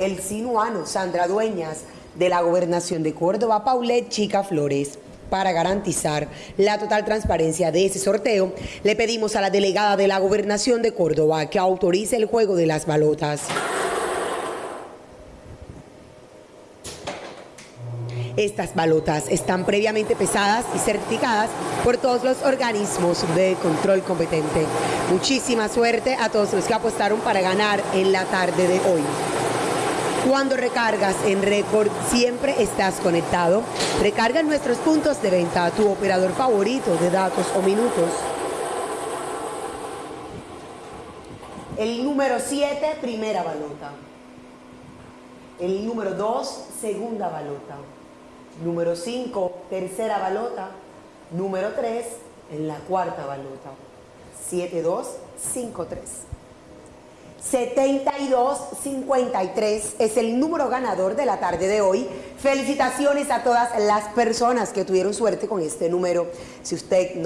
el sinuano Sandra Dueñas de la Gobernación de Córdoba, Paulette Chica Flores. Para garantizar la total transparencia de ese sorteo, le pedimos a la delegada de la Gobernación de Córdoba que autorice el juego de las balotas. Estas balotas están previamente pesadas y certificadas por todos los organismos de control competente. Muchísima suerte a todos los que apostaron para ganar en la tarde de hoy. Cuando recargas en récord, siempre estás conectado. Recarga en nuestros puntos de venta a tu operador favorito de datos o minutos. El número 7, primera balota. El número 2, segunda balota. Número 5, tercera balota. Número 3, en la cuarta balota. 7, 2, 5, 3. 7253 es el número ganador de la tarde de hoy. Felicitaciones a todas las personas que tuvieron suerte con este número. Si usted